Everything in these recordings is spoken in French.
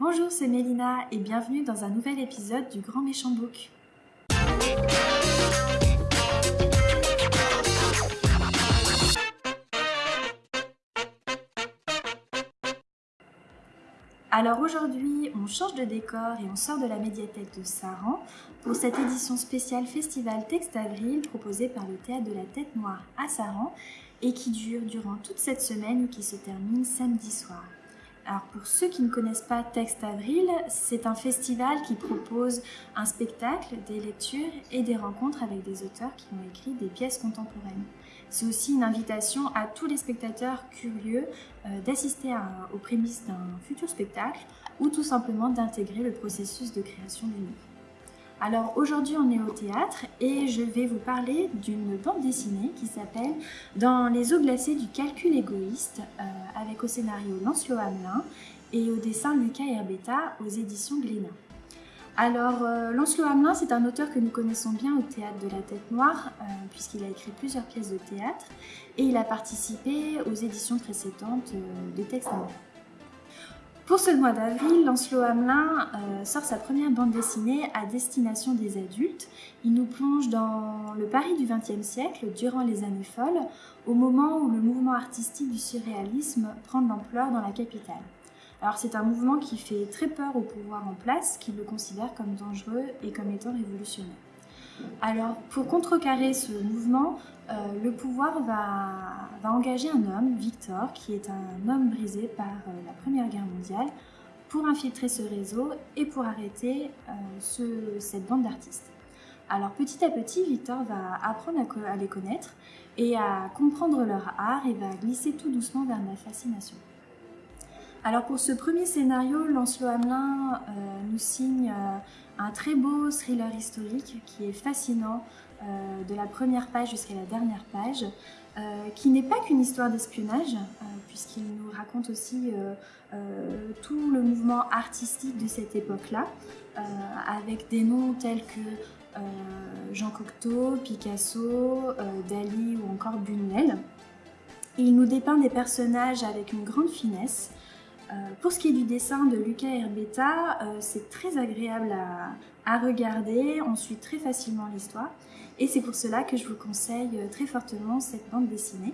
Bonjour, c'est Mélina et bienvenue dans un nouvel épisode du Grand Méchant Book. Alors aujourd'hui, on change de décor et on sort de la médiathèque de Saran pour cette édition spéciale Festival Texte Avril proposée par le Théâtre de la Tête Noire à Saran et qui dure durant toute cette semaine et qui se termine samedi soir. Alors pour ceux qui ne connaissent pas Texte Avril, c'est un festival qui propose un spectacle, des lectures et des rencontres avec des auteurs qui ont écrit des pièces contemporaines. C'est aussi une invitation à tous les spectateurs curieux euh, d'assister aux prémices d'un futur spectacle ou tout simplement d'intégrer le processus de création du livre. Alors aujourd'hui on est au théâtre et je vais vous parler d'une bande dessinée qui s'appelle Dans les eaux glacées du calcul égoïste euh, avec au scénario Lancelot Hamelin et au dessin Lucas Herbeta aux éditions Glénat. Alors, euh, Lancelot Hamelin, c'est un auteur que nous connaissons bien au théâtre de la Tête Noire, euh, puisqu'il a écrit plusieurs pièces de théâtre et il a participé aux éditions précédentes euh, des textes. Pour ce mois d'avril, Lancelot Hamelin sort sa première bande dessinée à destination des adultes. Il nous plonge dans le Paris du XXe siècle, durant les années folles, au moment où le mouvement artistique du surréalisme prend de l'ampleur dans la capitale. Alors c'est un mouvement qui fait très peur au pouvoir en place, qui le considère comme dangereux et comme étant révolutionnaire. Alors pour contrecarrer ce mouvement, euh, le pouvoir va, engager un homme, Victor, qui est un homme brisé par euh, la Première Guerre mondiale, pour infiltrer ce réseau et pour arrêter euh, cette bande d'artistes. Alors petit à petit, Victor va apprendre à, à les connaître et à comprendre leur art et va glisser tout doucement vers la fascination. Alors pour ce premier scénario, Lancelot Hamelin euh, nous signe euh, un très beau thriller historique qui est fascinant euh, de la première page jusqu'à la dernière page, qui n'est pas qu'une histoire d'espionnage, puisqu'il nous raconte aussi tout le mouvement artistique de cette époque-là, avec des noms tels que Jean Cocteau, Picasso, Dali ou encore Buñuel. Il nous dépeint des personnages avec une grande finesse, pour ce qui est du dessin de Lucas Herbeta, euh, c'est très agréable à, regarder, on suit très facilement l'histoire et c'est pour cela que je vous conseille euh, très fortement cette bande dessinée.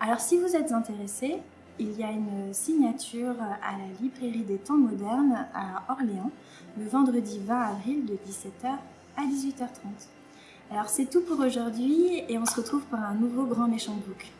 Alors si vous êtes intéressé, il y a une signature à la librairie des temps modernes à Orléans le vendredi 20 avril de 17h à 18h30. Alors c'est tout pour aujourd'hui et on se retrouve pour un nouveau grand méchant book.